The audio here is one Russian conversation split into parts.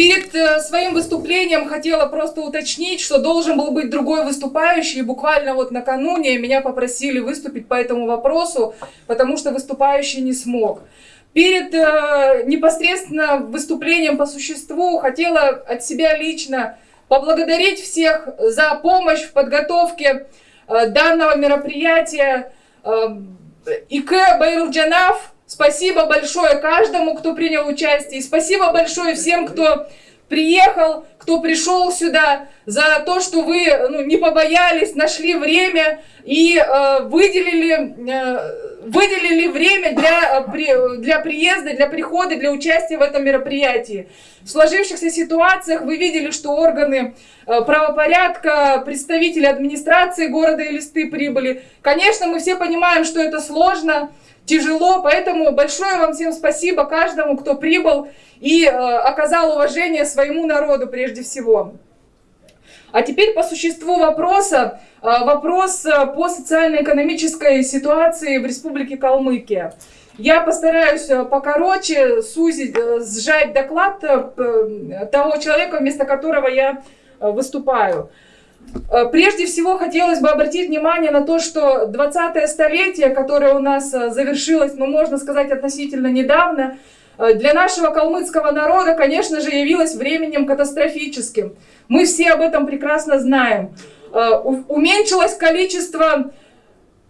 Перед э, своим выступлением хотела просто уточнить, что должен был быть другой выступающий. И буквально вот накануне меня попросили выступить по этому вопросу, потому что выступающий не смог. Перед э, непосредственно выступлением по существу хотела от себя лично поблагодарить всех за помощь в подготовке э, данного мероприятия. Э, ИК Байрулджанав Спасибо большое каждому, кто принял участие. И спасибо большое всем, кто приехал, кто пришел сюда, за то, что вы ну, не побоялись, нашли время и э, выделили, э, выделили время для, э, для приезда, для прихода, для участия в этом мероприятии. В сложившихся ситуациях вы видели, что органы э, правопорядка, представители администрации города Элисты прибыли. Конечно, мы все понимаем, что это сложно, тяжело, поэтому большое вам всем спасибо каждому, кто прибыл и э, оказал уважение своему народу прежде всего. А теперь по существу вопроса. Э, вопрос э, по социально-экономической ситуации в Республике Калмыкия. Я постараюсь э, покороче сузить, сжать доклад того человека, вместо которого я выступаю. Э, прежде всего хотелось бы обратить внимание на то, что 20-е столетие, которое у нас э, завершилось, ну, можно сказать, относительно недавно, э, для нашего калмыцкого народа, конечно же, явилось временем катастрофическим. Мы все об этом прекрасно знаем. Уменьшилось количество,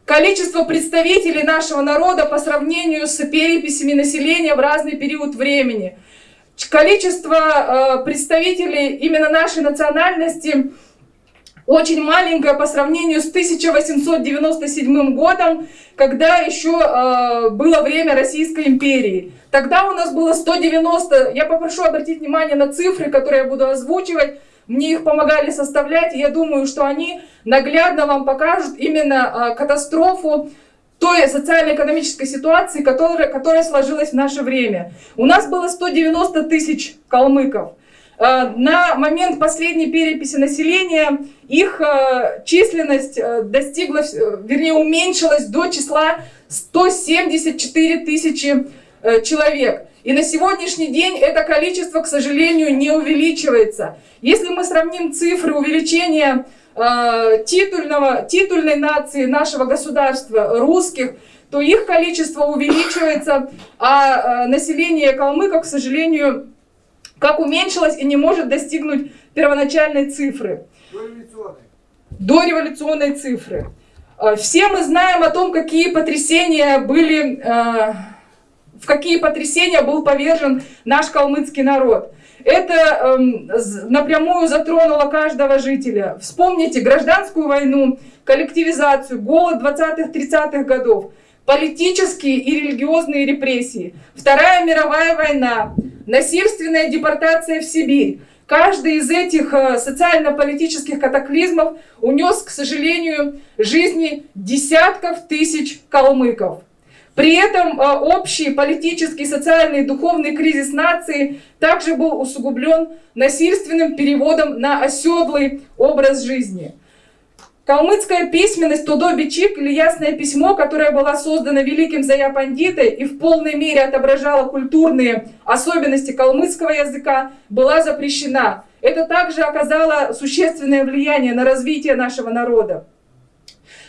количество представителей нашего народа по сравнению с переписями населения в разный период времени. Количество представителей именно нашей национальности – очень маленькая по сравнению с 1897 годом, когда еще э, было время Российской империи. Тогда у нас было 190, я попрошу обратить внимание на цифры, которые я буду озвучивать, мне их помогали составлять, я думаю, что они наглядно вам покажут именно э, катастрофу той социально-экономической ситуации, которая, которая сложилась в наше время. У нас было 190 тысяч калмыков. Э, на момент последней переписи населения их э, численность э, достигла, вернее, уменьшилась до числа 174 тысячи человек. И на сегодняшний день это количество, к сожалению, не увеличивается. Если мы сравним цифры увеличения титульного, титульной нации нашего государства, русских, то их количество увеличивается, а население калмыков, к сожалению, как уменьшилось и не может достигнуть первоначальной цифры. Дореволюционной. Дореволюционной цифры. А, все мы знаем о том, какие потрясения были, а, в какие потрясения был повержен наш калмыцкий народ. Это эм, напрямую затронуло каждого жителя. Вспомните гражданскую войну, коллективизацию, голод 20-30-х годов, политические и религиозные репрессии, Вторая мировая война, насильственная депортация в Сибирь. Каждый из этих э, социально-политических катаклизмов унес, к сожалению, жизни десятков тысяч калмыков. При этом э, общий политический, социальный и духовный кризис нации также был усугублен насильственным переводом на оседлый образ жизни. Калмыцкая письменность Тодо-Бичик или ясное письмо, которое было создано великим Зая Пандитой и в полной мере отображало культурные особенности калмыцкого языка, была запрещена. Это также оказало существенное влияние на развитие нашего народа.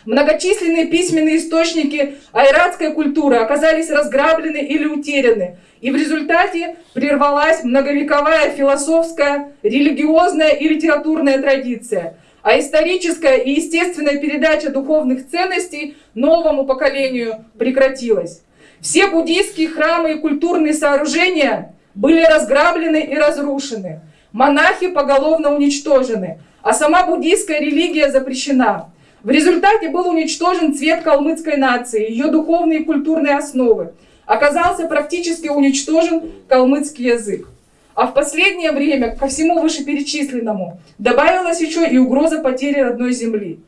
Многочисленные письменные источники айратской культуры оказались разграблены или утеряны, и в результате прервалась многовековая философская, религиозная и литературная традиция – а историческая и естественная передача духовных ценностей новому поколению прекратилась. Все буддийские храмы и культурные сооружения были разграблены и разрушены. Монахи поголовно уничтожены, а сама буддийская религия запрещена. В результате был уничтожен цвет калмыцкой нации, ее духовные и культурные основы. Оказался практически уничтожен калмыцкий язык. А в последнее время ко всему вышеперечисленному добавилась еще и угроза потери родной земли.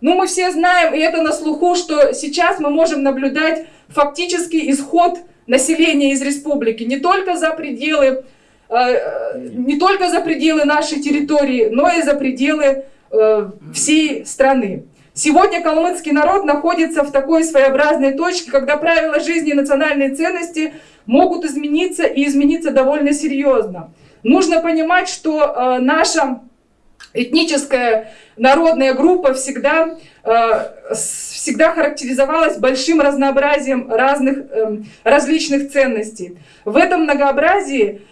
Ну, мы все знаем, и это на слуху, что сейчас мы можем наблюдать фактический исход населения из республики не только за пределы, э, не только за пределы нашей территории, но и за пределы э, всей страны. Сегодня калмыцкий народ находится в такой своеобразной точке, когда правила жизни и национальные ценности могут измениться и измениться довольно серьезно. Нужно понимать, что э, наша этническая народная группа всегда, э, всегда характеризовалась большим разнообразием разных э, различных ценностей. В этом многообразии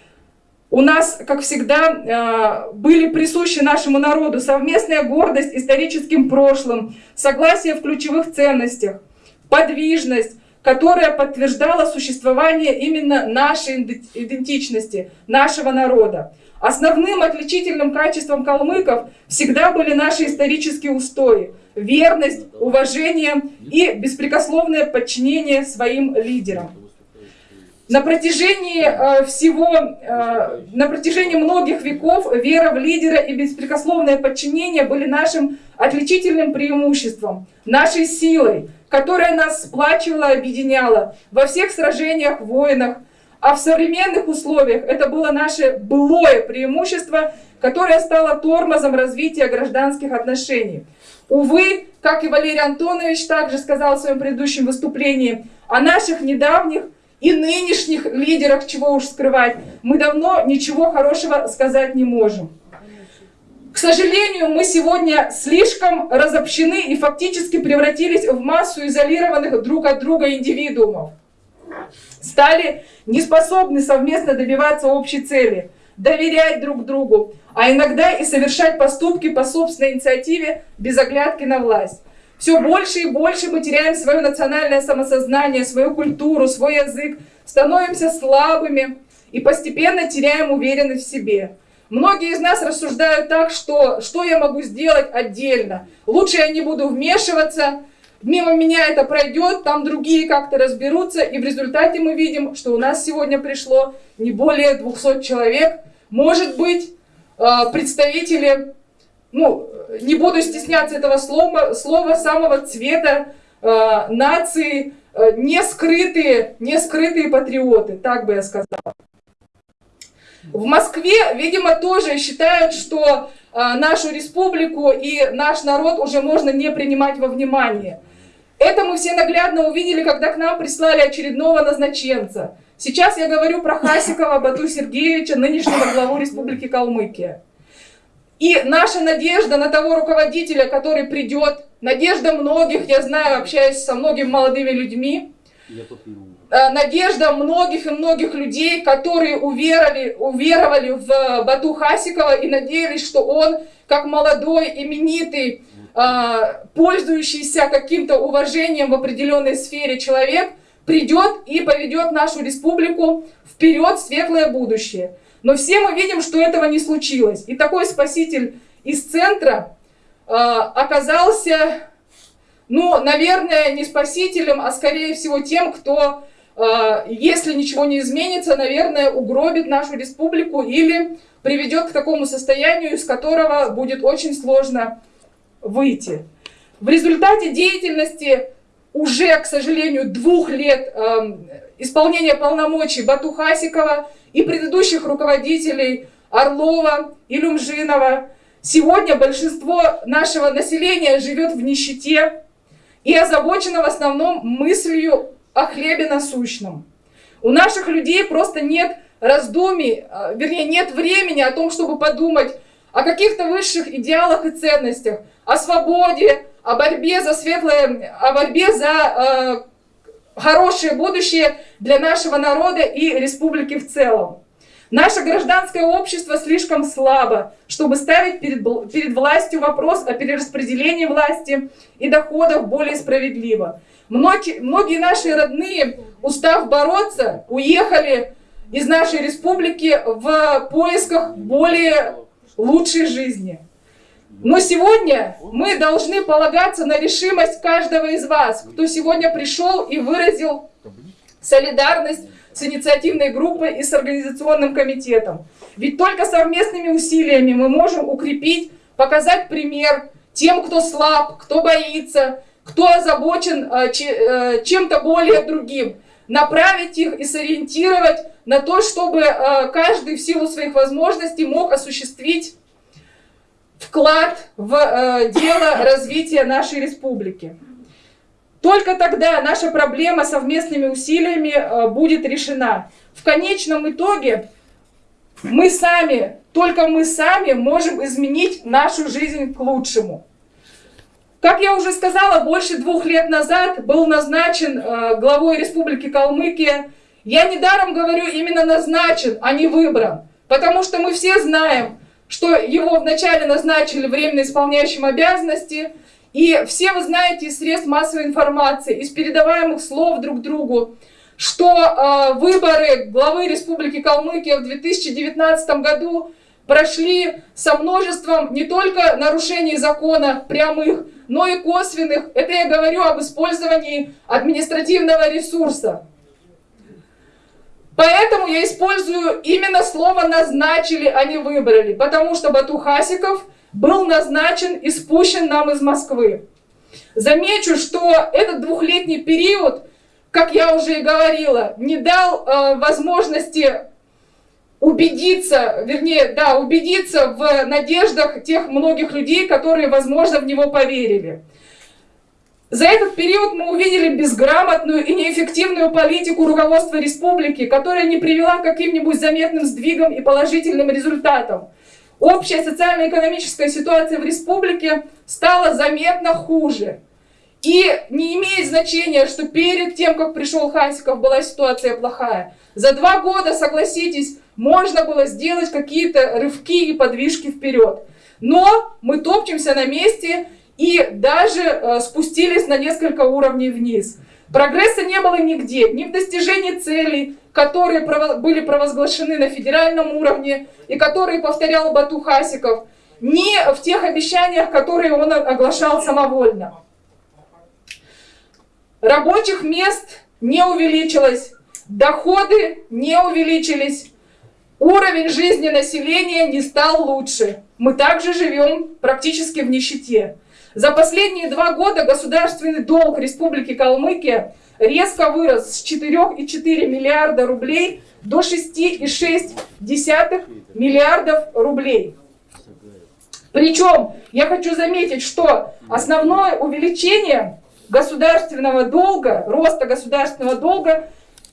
у нас, как всегда, э, были присущи нашему народу совместная гордость историческим прошлым, согласие в ключевых ценностях, подвижность, которая подтверждала существование именно нашей идентичности, нашего народа. Основным отличительным качеством калмыков всегда были наши исторические устои, верность, уважение и беспрекословное подчинение своим лидерам. На протяжении э, всего, э, на протяжении многих веков вера в лидера и беспрекословное подчинение были нашим отличительным преимуществом, нашей силой, которая нас сплачивала, объединяла во всех сражениях, войнах, а в современных условиях это было наше былое преимущество, которое стало тормозом развития гражданских отношений. Увы, как и Валерий Антонович также сказал в своем предыдущем выступлении, о наших недавних и нынешних лидерах, чего уж скрывать, мы давно ничего хорошего сказать не можем. К сожалению, мы сегодня слишком разобщены и фактически превратились в массу изолированных друг от друга индивидуумов стали неспособны совместно добиваться общей цели, доверять друг другу, а иногда и совершать поступки по собственной инициативе без оглядки на власть. Все больше и больше мы теряем свое национальное самосознание, свою культуру, свой язык, становимся слабыми и постепенно теряем уверенность в себе. Многие из нас рассуждают так, что что я могу сделать отдельно? Лучше я не буду вмешиваться, мимо меня это пройдет, там другие как-то разберутся, и в результате мы видим, что у нас сегодня пришло не более 200 человек, может быть, а, представители, ну, не буду стесняться этого слова, слова самого цвета э, нации, э, не скрытые, не скрытые патриоты, так бы я сказала. В Москве, видимо, тоже считают, что э, нашу республику и наш народ уже можно не принимать во внимание. Это мы все наглядно увидели, когда к нам прислали очередного назначенца. Сейчас я говорю про Хасикова Бату Сергеевича, нынешнего главу Республики Калмыкия. И наша надежда на того руководителя, который придет, надежда многих, я знаю, общаюсь со многими молодыми людьми, э, надежда многих и многих людей, которые уверовали, уверовали в Бату Хасикова и надеялись, что он, как молодой, именитый, а, пользующийся каким-то уважением в определенной сфере человек, придет и поведет нашу республику вперед в светлое будущее. Но все мы видим, что этого не случилось. И такой спаситель из центра э, оказался, ну, наверное, не спасителем, а скорее всего тем, кто, э, если ничего не изменится, наверное, угробит нашу республику или приведет к такому состоянию, из которого будет очень сложно выйти. В результате деятельности уже, к сожалению, двух лет э, исполнения полномочий Бату Хасикова и предыдущих руководителей Орлова и Люмжинова, сегодня большинство нашего населения живет в нищете и озабочено в основном мыслью о хлебе насущном. У наших людей просто нет раздумий, э, вернее, нет времени о том, чтобы подумать о каких-то высших идеалах и ценностях, о свободе, о борьбе за светлое, о борьбе за э, хорошее будущее для нашего народа и республики в целом. Наше гражданское общество слишком слабо, чтобы ставить перед, перед властью вопрос о перераспределении власти и доходов более справедливо. Многие, многие наши родные, устав бороться, уехали из нашей республики в поисках более лучшей жизни. Но сегодня мы должны полагаться на решимость каждого из вас, кто сегодня пришел и выразил солидарность с инициативной группой и с организационным комитетом. Ведь только совместными усилиями мы можем укрепить, показать пример тем, кто слаб, кто боится, кто озабочен э, э, чем-то более другим, направить их и сориентировать на то, чтобы э, каждый в силу своих возможностей мог осуществить вклад в э, дело развития нашей республики. Только тогда наша проблема совместными усилиями э, будет решена. В конечном итоге Мы сами, только мы сами можем изменить нашу жизнь к лучшему. Как я уже сказала, больше двух лет назад был назначен э, главой Республики Калмыкия. Я недаром говорю именно назначен, а не выбран. Потому что мы все знаем, что его вначале назначили временно исполняющим обязанности. И все вы знаете из средств массовой информации, из передаваемых слов друг другу, что э, выборы главы Республики Калмыкия в 2019 году прошли со множеством не только нарушений закона прямых, но и косвенных. Это я говорю об использовании административного ресурса. Поэтому я использую именно слово «назначили», а не «выбрали», потому что Бату Хасиков был назначен и спущен нам из Москвы. Замечу, что этот двухлетний период, как я уже и говорила, не дал э, возможности убедиться, вернее, да, убедиться в надеждах тех многих людей, которые, возможно, в него поверили. За этот период мы увидели безграмотную и неэффективную политику руководства республики, которая не привела к каким-нибудь заметным сдвигам и положительным результатам. Общая социально-экономическая ситуация в республике стала заметно хуже. И не имеет значения, что перед тем, как пришел Хасиков, была ситуация плохая. За два года, согласитесь, можно было сделать какие-то рывки и подвижки вперед. Но мы топчемся на месте и даже э, спустились на несколько уровней вниз. Прогресса не было нигде, ни в достижении целей, которые были провозглашены на федеральном уровне и которые повторял Бату Хасиков, ни в тех обещаниях, которые он оглашал самовольно. Рабочих мест не увеличилось, доходы не увеличились, Уровень жизни населения не стал лучше. Мы также живем практически в нищете. За последние два года государственный долг Республики Калмыкия резко вырос с 4,4 миллиарда рублей до 6,6 миллиардов рублей. Причем я хочу заметить, что основное увеличение государственного долга, роста государственного долга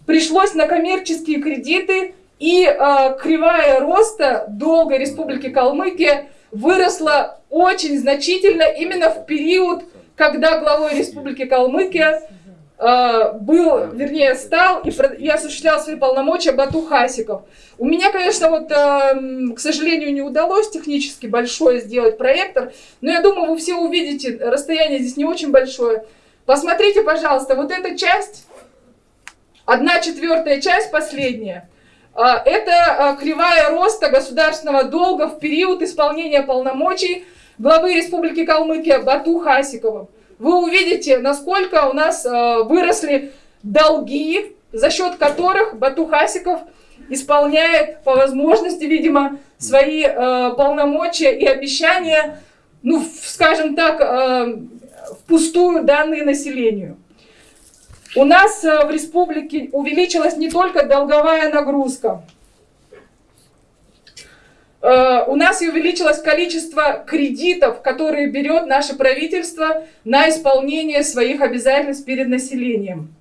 пришлось на коммерческие кредиты и э, кривая роста долга Республики Калмыкия выросла очень значительно именно в период, когда главой Республики Калмыкия э, был, вернее, стал и, и осуществлял свои полномочия Бату Хасиков. У меня, конечно, вот, э, к сожалению, не удалось технически большое сделать проектор, но я думаю, вы все увидите, расстояние здесь не очень большое. Посмотрите, пожалуйста, вот эта часть, одна четвертая часть, последняя, это а, кривая роста государственного долга в период исполнения полномочий главы Республики Калмыкия Бату Хасикова. Вы увидите, насколько у нас а, выросли долги, за счет которых Бату Хасиков исполняет по возможности, видимо, свои полномочия и обещания, ну, скажем так, впустую данные населению. У нас э, в республике увеличилась не только долговая нагрузка, э, у нас и увеличилось количество кредитов, которые берет наше правительство на исполнение своих обязательств перед населением.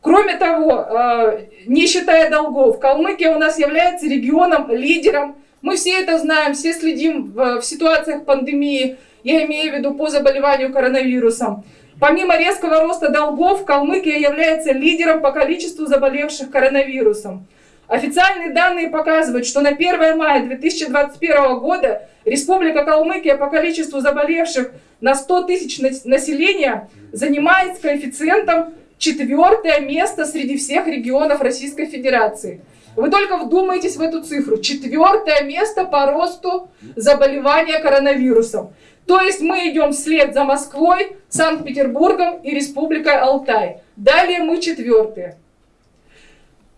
Кроме того, э, не считая долгов, Калмыкия у нас является регионом-лидером. Мы все это знаем, все следим в ситуациях пандемии, я имею в виду по заболеванию коронавирусом. Помимо резкого роста долгов, Калмыкия является лидером по количеству заболевших коронавирусом. Официальные данные показывают, что на 1 мая 2021 года Республика Калмыкия по количеству заболевших на 100 тысяч населения занимает с коэффициентом четвертое место среди всех регионов Российской Федерации. Вы только вдумайтесь в эту цифру. Четвертое место по росту заболевания коронавирусом. То есть мы идем вслед за Москвой, Санкт-Петербургом и Республикой Алтай. Далее мы четвертые.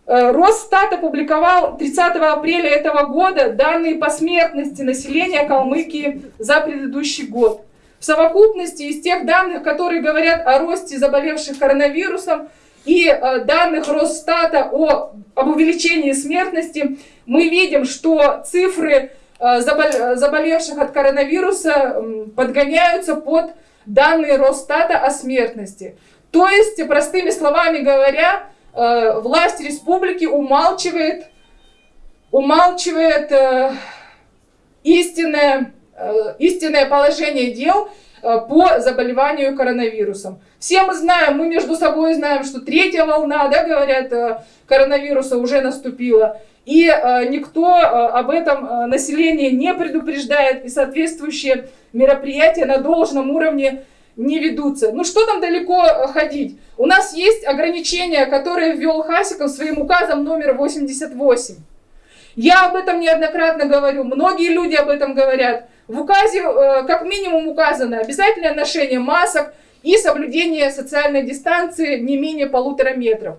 Э, Росстат опубликовал 30 апреля этого года данные по смертности населения Калмыкии за предыдущий год. В совокупности из тех данных, которые говорят о росте заболевших коронавирусом, и э, данных Росстата о, об увеличении смертности, мы видим, что цифры заболевших от коронавируса подгоняются под данные Росстата о смертности. То есть, простыми словами говоря, э, власть республики умалчивает умалчивает э, истинное, э, истинное положение дел э, по заболеванию коронавирусом. Все мы знаем, мы между собой знаем, что третья волна, да, говорят, э, коронавируса уже наступила. И э, никто э, об этом э, население не предупреждает, и соответствующие мероприятия на должном уровне не ведутся. Ну что там далеко ходить? У нас есть ограничения, которые ввел Хасиков своим указом номер 88. Я об этом неоднократно говорю, многие люди об этом говорят. В указе как минимум указано обязательное ношение масок и соблюдение социальной дистанции не менее полутора метров.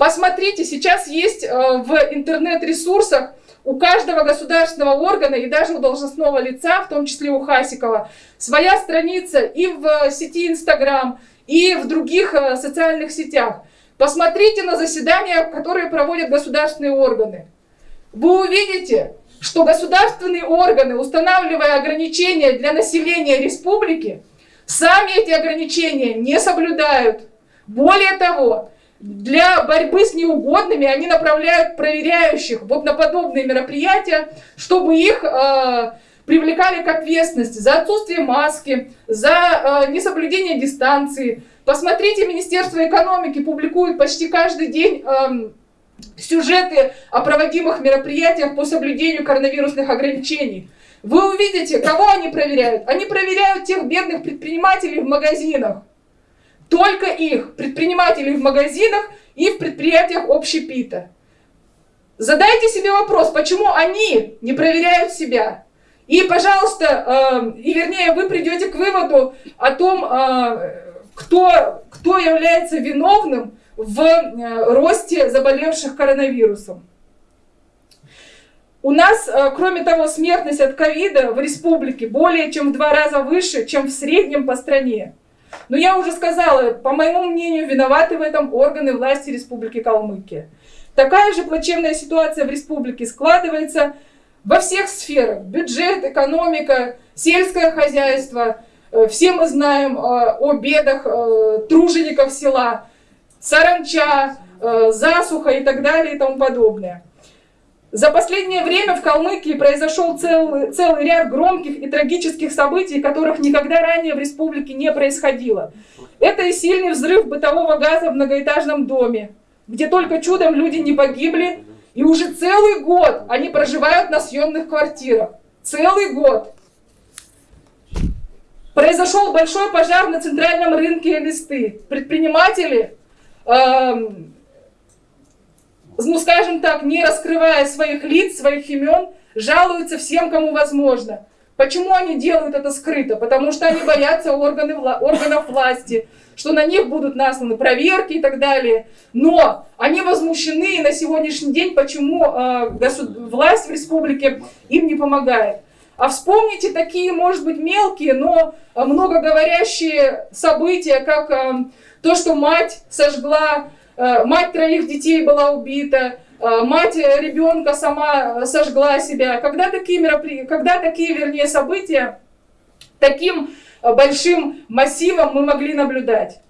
Посмотрите, сейчас есть э, в интернет-ресурсах у каждого государственного органа и даже у должностного лица, в том числе у Хасикова, своя страница и в сети Инстаграм, и в других э, социальных сетях. Посмотрите на заседания, которые проводят государственные органы. Вы увидите, что государственные органы, устанавливая ограничения для населения республики, сами эти ограничения не соблюдают. Более того, для борьбы с неугодными они направляют проверяющих вот на подобные мероприятия, чтобы их э, привлекали к ответственности за отсутствие маски, за э, несоблюдение дистанции. Посмотрите, Министерство экономики публикует почти каждый день э, сюжеты о проводимых мероприятиях по соблюдению коронавирусных ограничений. Вы увидите, кого они проверяют. Они проверяют тех бедных предпринимателей в магазинах только их, предпринимателей в магазинах и в предприятиях общепита. Задайте себе вопрос, почему они не проверяют себя? И, пожалуйста, э, и вернее, вы придете к выводу о том, э, кто, кто является виновным в э, росте заболевших коронавирусом. У нас, э, кроме того, смертность от ковида в республике более чем в два раза выше, чем в среднем по стране. Но я уже сказала, по моему мнению, виноваты в этом органы власти Республики Калмыкия. Такая же плачевная ситуация в республике складывается во всех сферах. Бюджет, экономика, сельское хозяйство. Э, все мы знаем э, о бедах э, тружеников села, саранча, засуха и так далее и тому подобное. За последнее время в Калмыкии произошел целый, целый ряд громких и трагических событий, которых никогда ранее в республике не происходило. Это и сильный взрыв бытового газа в многоэтажном доме, где только чудом люди не погибли, и уже целый год они проживают на съемных квартирах. Целый год. Произошел большой пожар на центральном рынке Элисты. Предприниматели... Эм, ну скажем так, не раскрывая своих лиц, своих имен, жалуются всем, кому возможно. Почему они делают это скрыто? Потому что они боятся органы, органов власти, что на них будут насланы проверки и так далее. Но они возмущены на сегодняшний день, почему э, власть в республике им не помогает. А вспомните такие, может быть, мелкие, но многоговорящие события, как э, то, что мать сожгла мать троих детей была убита, э, мать ребенка сама сожгла себя. Когда такие, меропри... Когда такие вернее, события таким большим массивом мы могли наблюдать?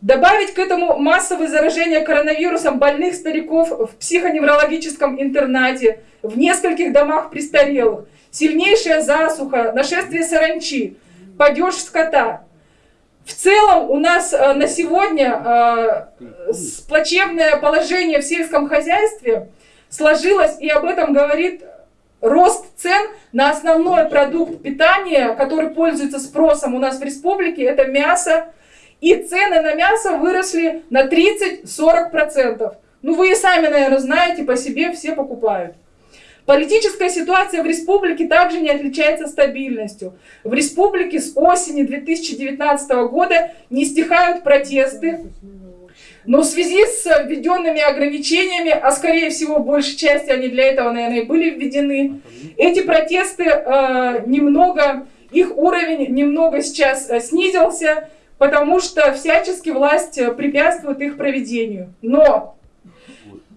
Добавить к этому массовое заражение коронавирусом больных стариков в психоневрологическом интернате, в нескольких домах престарелых, сильнейшая засуха, нашествие саранчи, падеж скота – в целом у нас э, на сегодня э, плачевное положение в сельском хозяйстве сложилось, и об этом говорит рост цен на основной продукт питания, который пользуется спросом у нас в республике, это мясо. И цены на мясо выросли на 30-40%. Ну вы и сами, наверное, знаете, по себе все покупают. Политическая ситуация в республике также не отличается стабильностью. В республике с осени 2019 года не стихают протесты, но в связи с введенными ограничениями, а скорее всего большей части они для этого, наверное, и были введены, эти протесты э, немного, их уровень немного сейчас э, снизился, потому что всячески власть препятствует их проведению. Но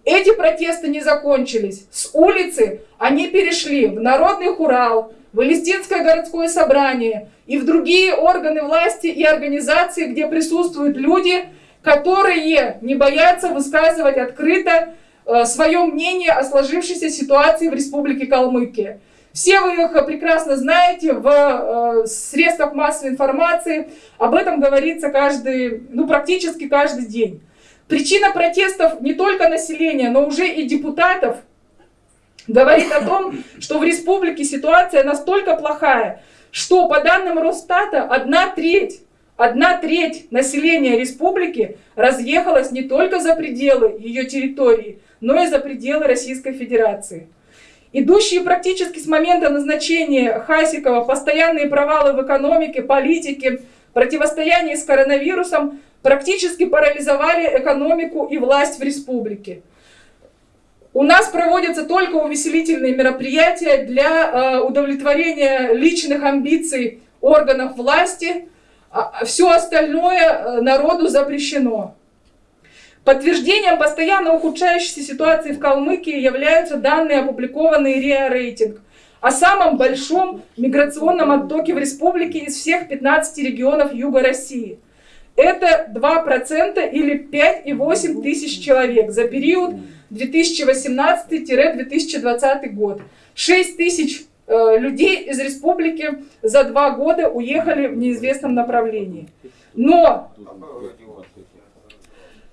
эти протесты не закончились. С улицы они перешли в Народный хурал, в Элистинское городское собрание и в другие органы власти и организации, где присутствуют люди, которые не боятся высказывать открыто э, свое мнение о сложившейся ситуации в Республике Калмыкия. Все вы их прекрасно знаете в э, средствах массовой информации. Об этом говорится каждый, ну, практически каждый день. Причина протестов не только населения, но уже и депутатов говорит о том, что в республике ситуация настолько плохая, что по данным Росстата одна треть, одна треть населения республики разъехалась не только за пределы ее территории, но и за пределы Российской Федерации. Идущие практически с момента назначения Хасикова постоянные провалы в экономике, политике, противостоянии с коронавирусом практически парализовали экономику и власть в республике. У нас проводятся только увеселительные мероприятия для э, удовлетворения личных амбиций органов власти. А все остальное э, народу запрещено. Подтверждением постоянно ухудшающейся ситуации в Калмыкии являются данные, опубликованные РИА Рейтинг, о самом большом миграционном оттоке в республике из всех 15 регионов Юга России. Это 2% или 5,8 тысяч человек за период 2018-2020 год. 6 тысяч э, людей из республики за два года уехали в неизвестном направлении. Но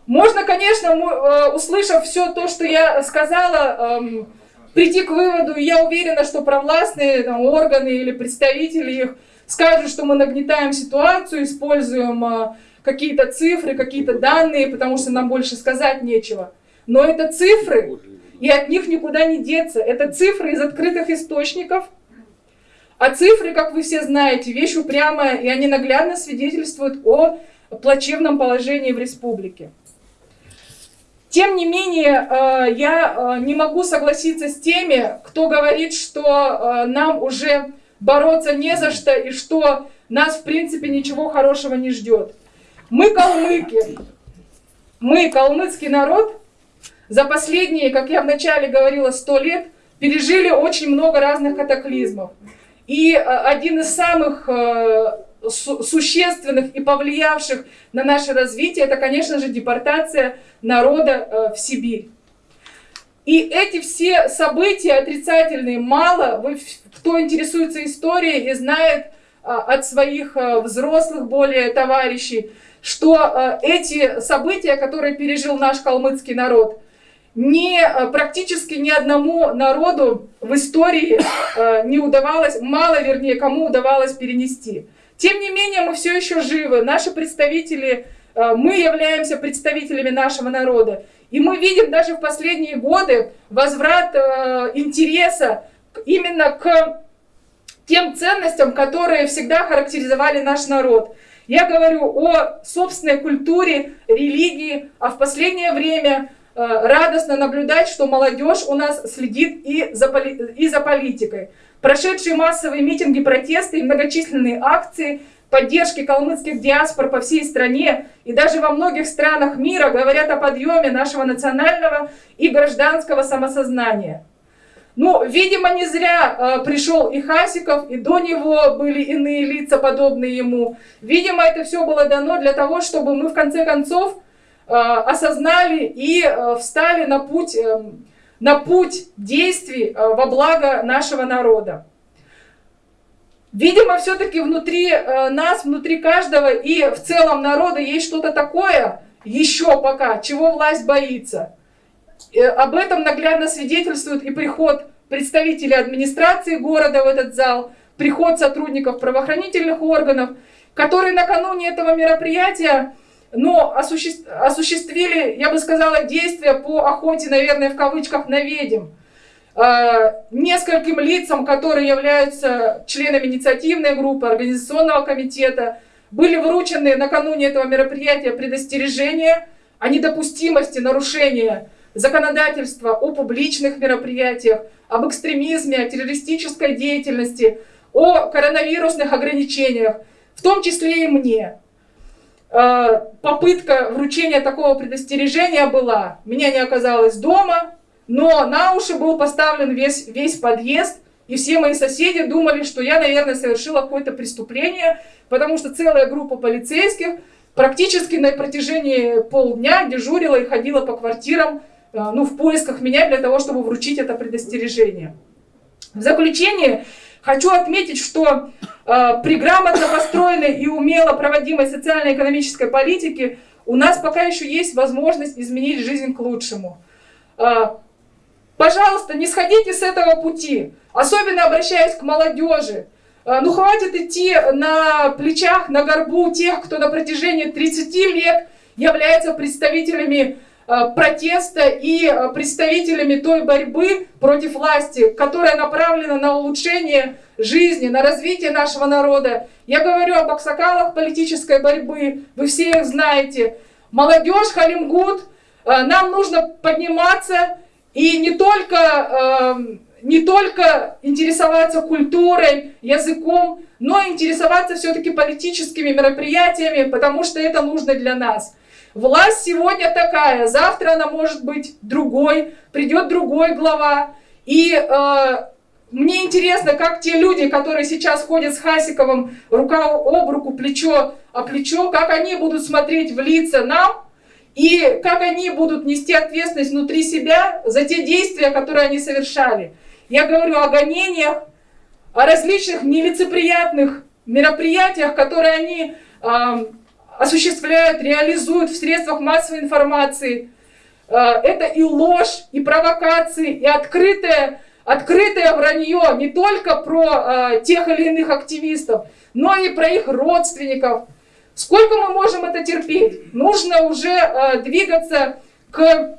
можно, конечно, э, услышав все то, что я сказала, эм, прийти к выводу, и я уверена, что провластные там, органы или представители их скажут, что мы нагнетаем ситуацию, используем э, какие-то цифры, какие-то данные, потому что нам больше сказать нечего. Но это цифры, и от них никуда не деться. Это цифры из открытых источников. А цифры, как вы все знаете, вещь упрямая, и они наглядно свидетельствуют о плачевном положении в республике. Тем не менее, э, я э, не могу согласиться с теми, кто говорит, что э, нам уже бороться не за что и что нас, в принципе, ничего хорошего не ждет. Мы калмыки, мы калмыцкий народ, за последние, как я вначале говорила, сто лет пережили очень много разных катаклизмов. И один из самых существенных и повлиявших на наше развитие, это, конечно же, депортация народа э, в Сибирь. И эти все события отрицательные мало, вы, кто интересуется историей и знает от своих взрослых более товарищей, что а, эти события, которые пережил наш калмыцкий народ, ни, практически ни одному народу в истории не удавалось, мало вернее, кому удавалось перенести. Тем не менее, мы все еще живы. Наши представители, э, мы являемся представителями нашего народа. И мы видим даже в последние годы возврат э, интереса именно к тем ценностям, которые всегда характеризовали наш народ. Я говорю о собственной культуре, религии, а в последнее время э, радостно наблюдать, что молодежь у нас следит и за, и за политикой. Прошедшие массовые митинги, протесты и многочисленные акции поддержки калмыцких диаспор по всей стране и даже во многих странах мира говорят о подъеме нашего национального и гражданского самосознания. Ну, видимо, не зря э, пришел и Хасиков, и до него были иные лица, подобные ему. Видимо, это все было дано для того, чтобы мы в конце концов э, осознали и э, встали на путь э, на путь действий э, во благо нашего народа. Видимо, все-таки внутри э, нас, внутри каждого и в целом народа есть что-то такое, еще пока, чего власть боится. Э, об этом наглядно свидетельствует и приход представителей администрации города в этот зал, приход сотрудников правоохранительных органов, которые накануне этого мероприятия но осуществили, я бы сказала, действия по охоте, наверное, в кавычках, на ведьм. А, нескольким лицам, которые являются членами инициативной группы, организационного комитета, были вручены накануне этого мероприятия предостережения о недопустимости нарушения законодательства о публичных мероприятиях, об экстремизме, о террористической деятельности, о коронавирусных ограничениях, в том числе и мне. Э, попытка вручения такого предостережения была. Меня не оказалось дома, но на уши был поставлен весь, весь подъезд, и все мои соседи думали, что я, наверное, совершила какое-то преступление, потому что целая группа полицейских практически на протяжении полдня дежурила и ходила по квартирам ну, в поисках меня для того, чтобы вручить это предостережение. В заключение хочу отметить, что при грамотно построенной и умело проводимой социально-экономической политике у нас пока еще есть возможность изменить жизнь к лучшему. Пожалуйста, не сходите с этого пути. Особенно обращаясь к молодежи. А, ну хватит идти на плечах, на горбу тех, кто на протяжении 30 лет является представителями протеста и а, представителями той борьбы против власти, которая направлена на улучшение жизни, на развитие нашего народа. Я говорю об аксакалах политической борьбы, вы все их знаете. Молодежь, Халимгуд, нам нужно подниматься и не только не только интересоваться культурой, языком, но и интересоваться все-таки политическими мероприятиями, потому что это нужно для нас. Власть сегодня такая, завтра она может быть другой, придет другой глава. И э, мне интересно, как те люди, которые сейчас ходят с Хасиковым рука об руку, плечо о плечо, как они будут смотреть в лица нам, и как они будут нести ответственность внутри себя за те действия, которые они совершали. Я говорю о гонениях, о различных нелицеприятных мероприятиях, которые они э, осуществляют, реализуют в средствах массовой информации. Э, это и ложь, и провокации, и открытое, открытое вранье не только про э, тех или иных активистов, но и про их родственников. Сколько мы можем это терпеть? Нужно уже э, двигаться к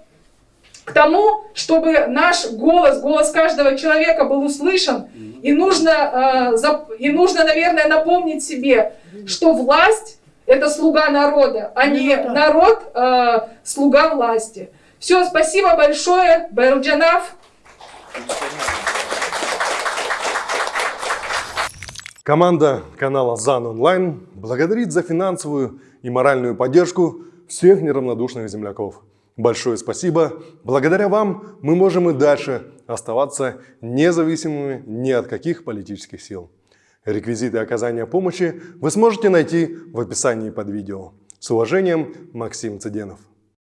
к тому, чтобы наш голос, голос каждого человека был услышан. И нужно, и нужно, наверное, напомнить себе, что власть – это слуга народа, а не народ э, – слуга власти. Все, спасибо большое, Байрджанав. Команда канала ЗАН Онлайн благодарит за финансовую и моральную поддержку всех неравнодушных земляков. Большое спасибо. Благодаря вам мы можем и дальше оставаться независимыми ни от каких политических сил. Реквизиты оказания помощи вы сможете найти в описании под видео. С уважением, Максим Цыденов.